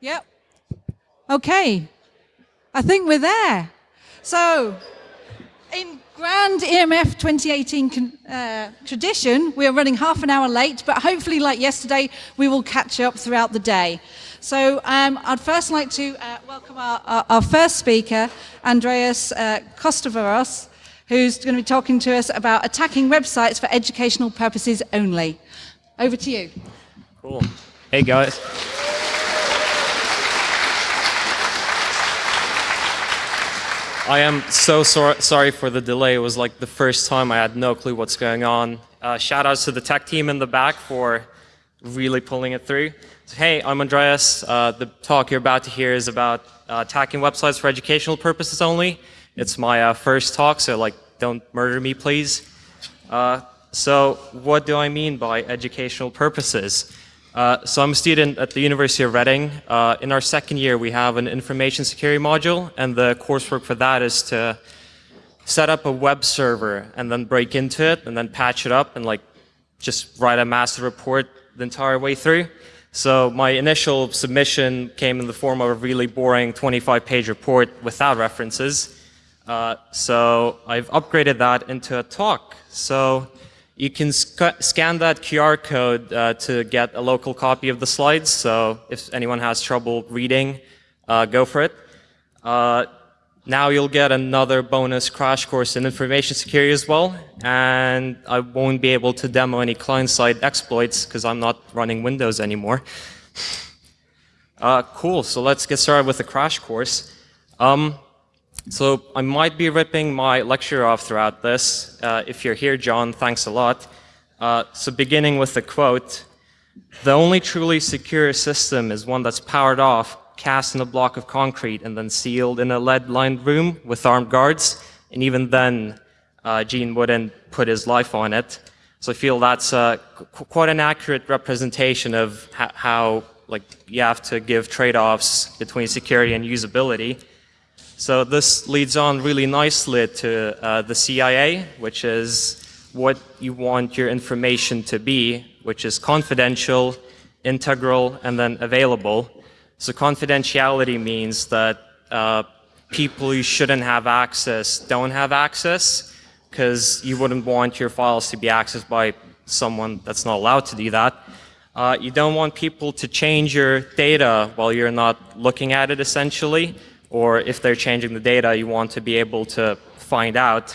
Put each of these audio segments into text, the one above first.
Yep. Okay. I think we're there. So, in grand EMF 2018 uh, tradition, we are running half an hour late, but hopefully, like yesterday, we will catch up throughout the day. So, um, I'd first like to uh, welcome our, our, our, first speaker, Andreas uh, who's going to be talking to us about attacking websites for educational purposes only. Over to you. Cool. Hey, guys. I am so sor sorry for the delay. It was like the first time I had no clue what's going on. Uh, shout outs to the tech team in the back for really pulling it through. So, hey, I'm Andreas. Uh, the talk you're about to hear is about uh, attacking websites for educational purposes only. It's my uh, first talk, so like, don't murder me, please. Uh, so, what do I mean by educational purposes? Uh, so I'm a student at the University of Reading. Uh, in our second year, we have an information security module, and the coursework for that is to set up a web server and then break into it and then patch it up and like just write a massive report the entire way through. So my initial submission came in the form of a really boring 25-page report without references. Uh, so I've upgraded that into a talk. So you can sc scan that QR code uh, to get a local copy of the slides. So if anyone has trouble reading, uh, go for it. Uh, now you'll get another bonus crash course in information security as well. And I won't be able to demo any client-side exploits because I'm not running Windows anymore. Uh, cool, so let's get started with the crash course. Um, so I might be ripping my lecture off throughout this. Uh, if you're here, John, thanks a lot. Uh, so beginning with the quote, the only truly secure system is one that's powered off, cast in a block of concrete, and then sealed in a lead-lined room with armed guards. And even then, uh, Gene wouldn't put his life on it. So I feel that's quite an accurate representation of how like you have to give trade-offs between security and usability. So this leads on really nicely to uh, the CIA, which is what you want your information to be, which is confidential, integral, and then available. So confidentiality means that uh, people you shouldn't have access don't have access because you wouldn't want your files to be accessed by someone that's not allowed to do that. Uh, you don't want people to change your data while you're not looking at it essentially or if they're changing the data, you want to be able to find out.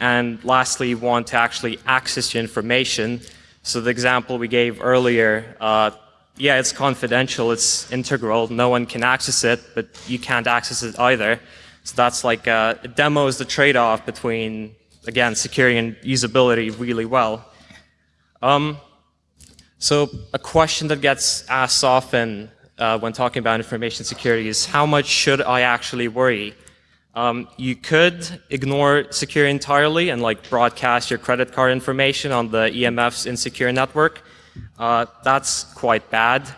And lastly, you want to actually access your information. So the example we gave earlier, uh, yeah, it's confidential, it's integral, no one can access it, but you can't access it either. So that's like, uh, it demos the trade-off between, again, security and usability really well. Um, so a question that gets asked often uh, when talking about information security is how much should I actually worry? Um, you could ignore security entirely and like broadcast your credit card information on the EMF's insecure network. Uh, that's quite bad.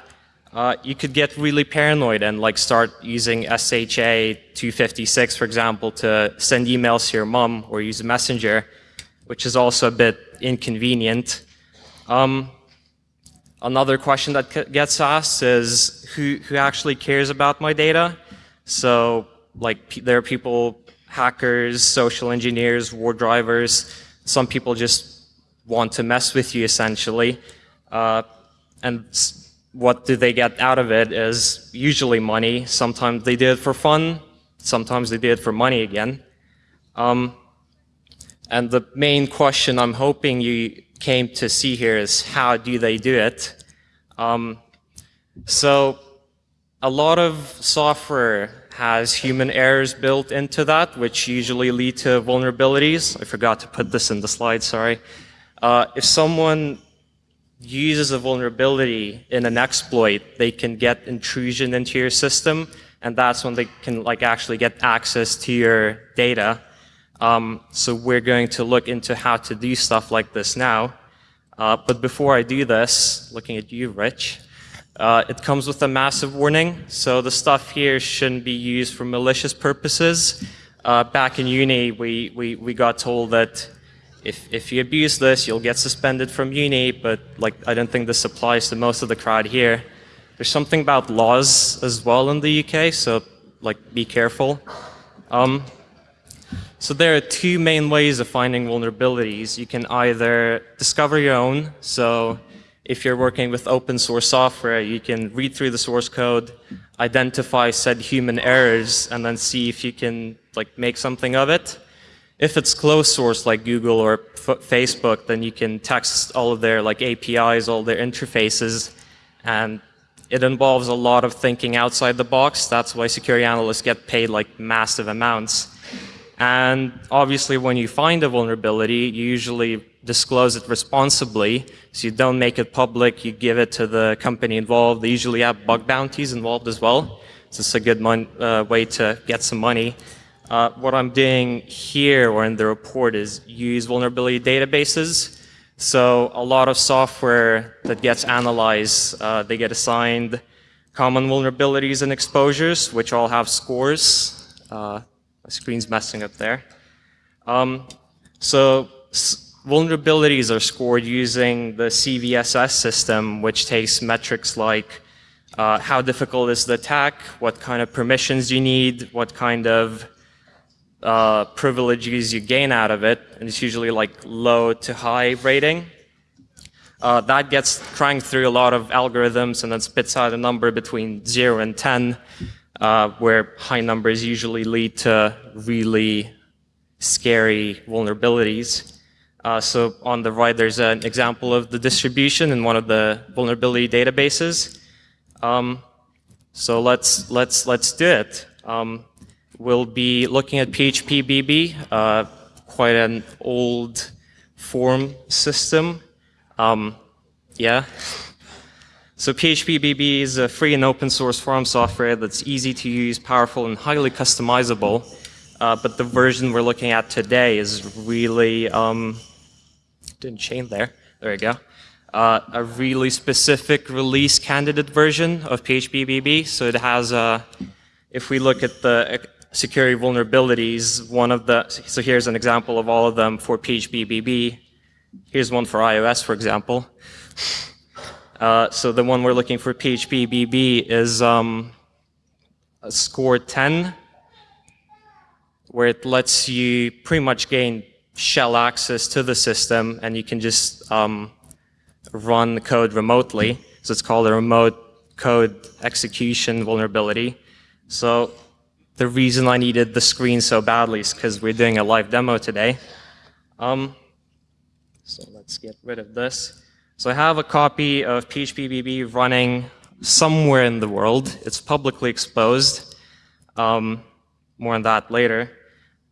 Uh, you could get really paranoid and like start using SHA 256, for example, to send emails to your mom or use Messenger, which is also a bit inconvenient. Um, Another question that gets asked is who, who actually cares about my data? So like there are people, hackers, social engineers, war drivers. Some people just want to mess with you essentially. Uh, and what do they get out of it is usually money. Sometimes they do it for fun. Sometimes they do it for money again. Um, and the main question I'm hoping you came to see here is how do they do it? Um, so a lot of software has human errors built into that, which usually lead to vulnerabilities. I forgot to put this in the slide, sorry. Uh, if someone uses a vulnerability in an exploit, they can get intrusion into your system, and that's when they can like actually get access to your data. Um, so we're going to look into how to do stuff like this now. Uh, but before I do this, looking at you, Rich, uh, it comes with a massive warning. So the stuff here shouldn't be used for malicious purposes. Uh, back in uni, we, we, we got told that if, if you abuse this, you'll get suspended from uni, but like I don't think this applies to most of the crowd here. There's something about laws as well in the UK, so like be careful. Um, so there are two main ways of finding vulnerabilities. You can either discover your own, so if you're working with open source software, you can read through the source code, identify said human errors, and then see if you can like make something of it. If it's closed source like Google or Facebook, then you can text all of their like APIs, all their interfaces, and it involves a lot of thinking outside the box. That's why security analysts get paid like massive amounts. And obviously when you find a vulnerability, you usually disclose it responsibly. So you don't make it public, you give it to the company involved. They usually have bug bounties involved as well. So it's a good uh, way to get some money. Uh, what I'm doing here or in the report is use vulnerability databases. So a lot of software that gets analyzed, uh, they get assigned common vulnerabilities and exposures, which all have scores. My screen's messing up there. Um, so vulnerabilities are scored using the CVSS system, which takes metrics like uh, how difficult is the attack, what kind of permissions you need, what kind of uh, privileges you gain out of it, and it's usually like low to high rating. Uh, that gets cranked through a lot of algorithms and then spits out a number between 0 and 10, uh, where high numbers usually lead to really scary vulnerabilities. Uh, so on the right, there's an example of the distribution in one of the vulnerability databases. Um, so let's let's let's do it. Um, We'll be looking at PHPBB, uh, quite an old form system. Um, yeah. So PHPBB is a free and open source form software that's easy to use, powerful, and highly customizable. Uh, but the version we're looking at today is really, um, didn't change there. There you go. Uh, a really specific release candidate version of PHPBB. So it has a, if we look at the security vulnerabilities. One of the, so here's an example of all of them for PHPBB. Here's one for iOS, for example. Uh, so the one we're looking for PHPBB is um, a score 10, where it lets you pretty much gain shell access to the system, and you can just um, run the code remotely. So it's called a remote code execution vulnerability. So the reason I needed the screen so badly is because we're doing a live demo today. Um, so let's get rid of this. So I have a copy of PHPBB running somewhere in the world. It's publicly exposed. Um, more on that later.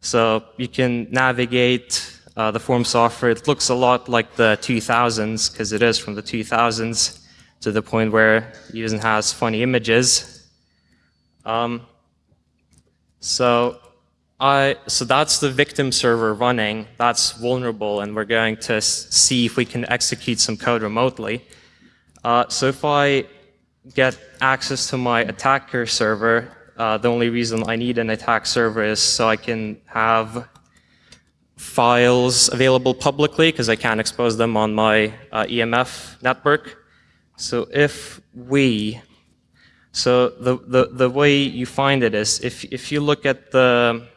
So you can navigate uh, the form software. It looks a lot like the 2000s because it is from the 2000s to the point where it even has funny images. Um, so I, so that's the victim server running. That's vulnerable, and we're going to see if we can execute some code remotely. Uh, so if I get access to my attacker server, uh, the only reason I need an attack server is so I can have files available publicly because I can't expose them on my uh, EMF network. So if we so the, the, the way you find it is if, if you look at the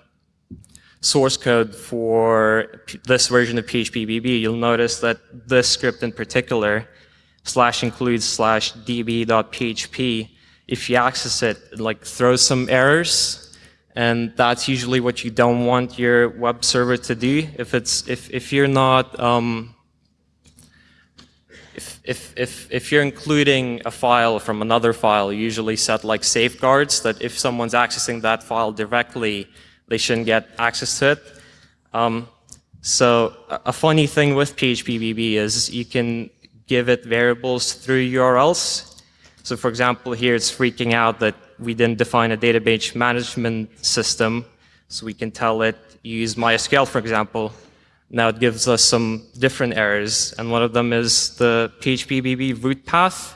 source code for this version of PHPBB, you'll notice that this script in particular, slash includes slash db.php, if you access it, it like throws some errors, and that's usually what you don't want your web server to do. If it's if if you're not um, if, if, if, if you're including a file from another file, you usually set like safeguards that if someone's accessing that file directly, they shouldn't get access to it. Um, so a funny thing with PHPBB is you can give it variables through URLs. So for example, here it's freaking out that we didn't define a database management system. So we can tell it use MySQL, for example, now it gives us some different errors, and one of them is the PHPBB root path.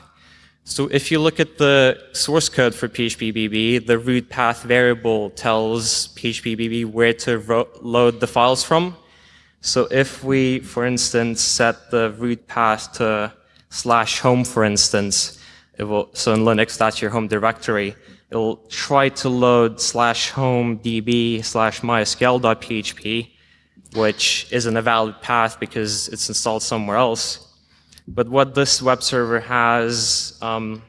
So if you look at the source code for PHPBB, the root path variable tells PHPBB where to load the files from. So if we, for instance, set the root path to slash home, for instance, it will, so in Linux, that's your home directory. It will try to load slash home db slash mysql.php, which isn't a valid path because it's installed somewhere else. But what this web server has um,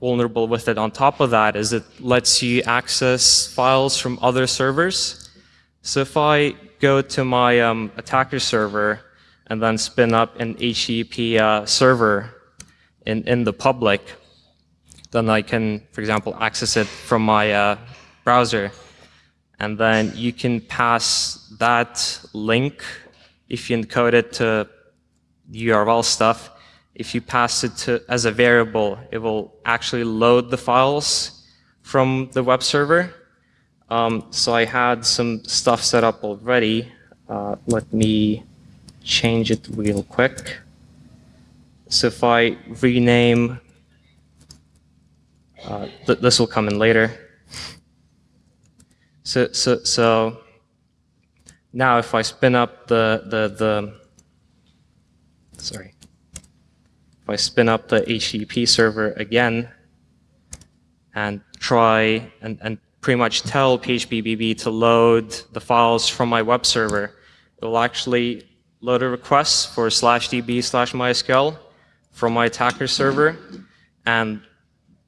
vulnerable with it on top of that is it lets you access files from other servers. So if I go to my um, attacker server and then spin up an HTTP uh, server in, in the public, then I can, for example, access it from my uh, browser. And then you can pass that link, if you encode it to URL stuff, if you pass it to, as a variable, it will actually load the files from the web server. Um, so I had some stuff set up already. Uh, let me change it real quick. So if I rename, uh, th this will come in later. So, so, so now if I spin up the, the, the, sorry, if I spin up the HTTP server again and try and, and pretty much tell PHPBB to load the files from my web server, it will actually load a request for slash db slash mysql from my attacker server. And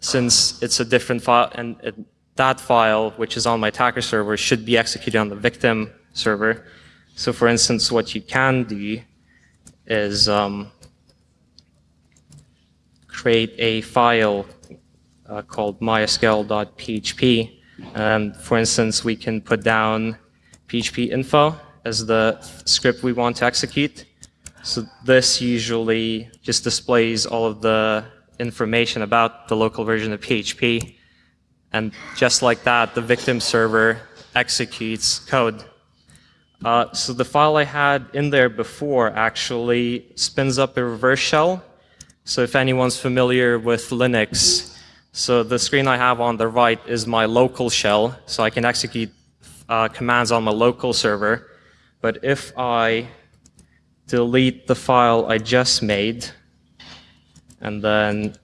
since it's a different file, and it, that file, which is on my attacker server, should be executed on the victim server. So for instance, what you can do is um, create a file uh, called mysql.php. And for instance, we can put down php info as the script we want to execute. So this usually just displays all of the information about the local version of PHP. And just like that, the victim server executes code. Uh, so the file I had in there before actually spins up a reverse shell so if anyone's familiar with Linux, so the screen I have on the right is my local shell, so I can execute uh, commands on my local server. But if I delete the file I just made, and then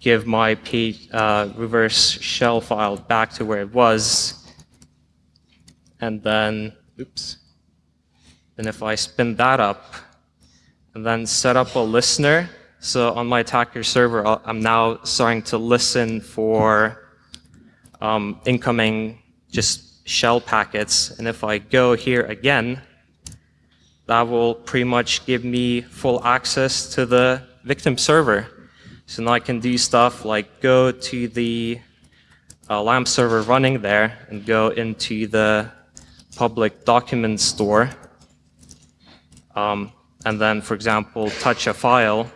give my P, uh, reverse shell file back to where it was, and then, oops, then if I spin that up, and then set up a listener, so on my attacker server, I'm now starting to listen for um, incoming just shell packets. And if I go here again, that will pretty much give me full access to the victim server. So now I can do stuff like go to the uh, LAMP server running there and go into the public document store. Um, and then, for example, touch a file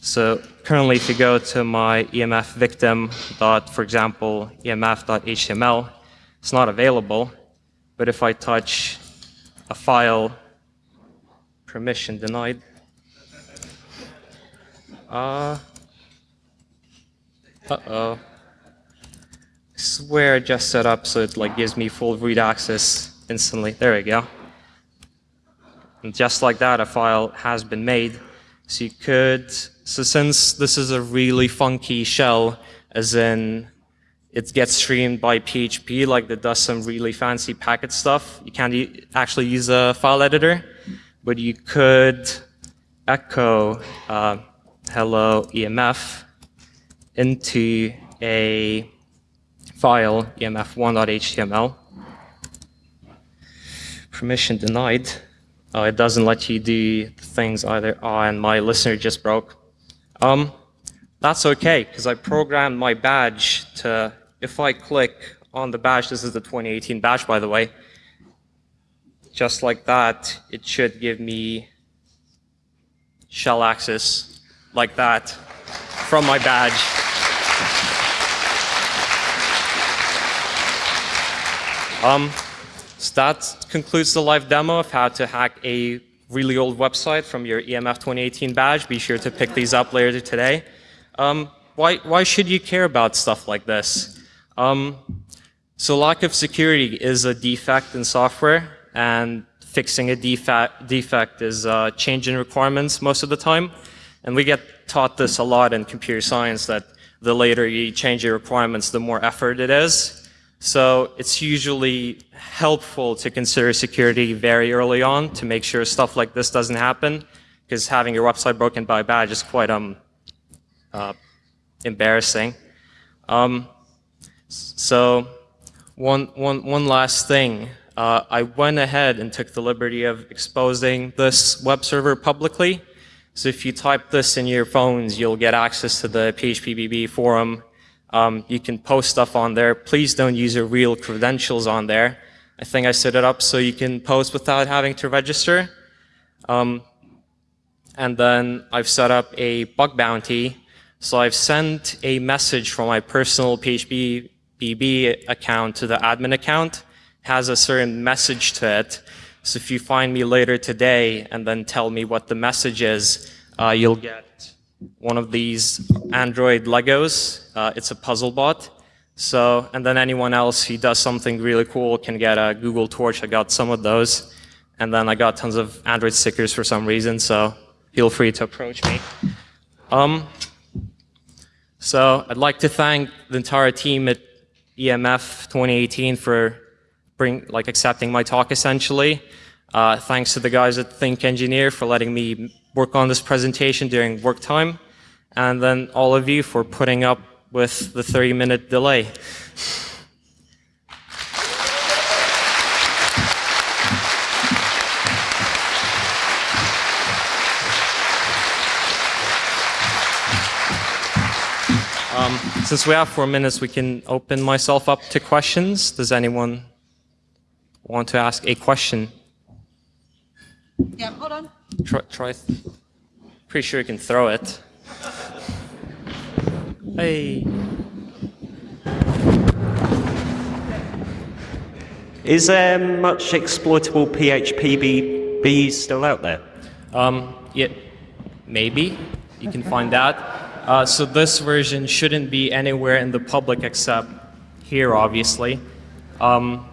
so currently, if you go to my EMF victim dot, for example, emf.html, it's not available. But if I touch a file, permission denied. Uh, uh-oh. I swear just set up so it like gives me full read access instantly. There we go. And just like that, a file has been made. So you could so since this is a really funky shell, as in it gets streamed by PHP, like it does some really fancy packet stuff, you can't e actually use a file editor, but you could echo uh, hello EMF into a file, emf1.html. Permission denied. Oh, it doesn't let you do things either. Oh, and my listener just broke. Um, that's okay, because I programmed my badge to, if I click on the badge, this is the 2018 badge, by the way, just like that, it should give me shell access like that from my badge. Um, so that concludes the live demo of how to hack a really old website from your EMF 2018 badge. Be sure to pick these up later today. Um, why, why should you care about stuff like this? Um, so lack of security is a defect in software, and fixing a defect, defect is a change in requirements most of the time. And we get taught this a lot in computer science that the later you change your requirements, the more effort it is. So it's usually helpful to consider security very early on to make sure stuff like this doesn't happen, because having your website broken by a badge is quite um, uh, embarrassing. Um, so one, one, one last thing. Uh, I went ahead and took the liberty of exposing this web server publicly. So if you type this in your phones, you'll get access to the PHPBB forum um, you can post stuff on there. Please don't use your real credentials on there. I think I set it up so you can post without having to register. Um, and then I've set up a bug bounty. So I've sent a message from my personal PHP BB account to the admin account. It has a certain message to it. So if you find me later today and then tell me what the message is, uh, you'll get one of these Android Legos. Uh, it's a puzzle bot. So, and then anyone else who does something really cool can get a Google Torch. I got some of those. And then I got tons of Android stickers for some reason, so feel free to approach me. Um, so I'd like to thank the entire team at EMF 2018 for bring, like accepting my talk essentially. Uh, thanks to the guys at Think Engineer for letting me work on this presentation during work time, and then all of you for putting up with the 30 minute delay. Um, since we have four minutes, we can open myself up to questions. Does anyone want to ask a question? Yeah, hold on. Try, try. Pretty sure you can throw it. Hey. Is there much exploitable PHP still out there? Um, yeah, maybe. You can find that. Uh, so this version shouldn't be anywhere in the public except here, obviously. Um,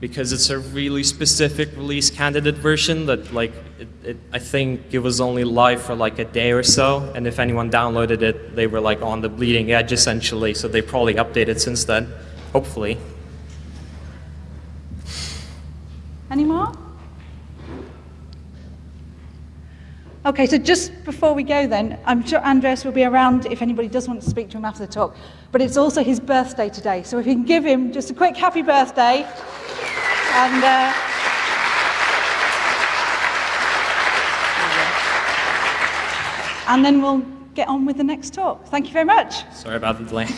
because it's a really specific release candidate version that like it, it, I think it was only live for like a day or so and if anyone downloaded it they were like on the bleeding edge essentially so they probably updated since then hopefully Any more? Okay, so just before we go then, I'm sure Andreas will be around if anybody does want to speak to him after the talk. But it's also his birthday today, so if you can give him just a quick happy birthday. And, uh, and then we'll get on with the next talk. Thank you very much. sorry about the delay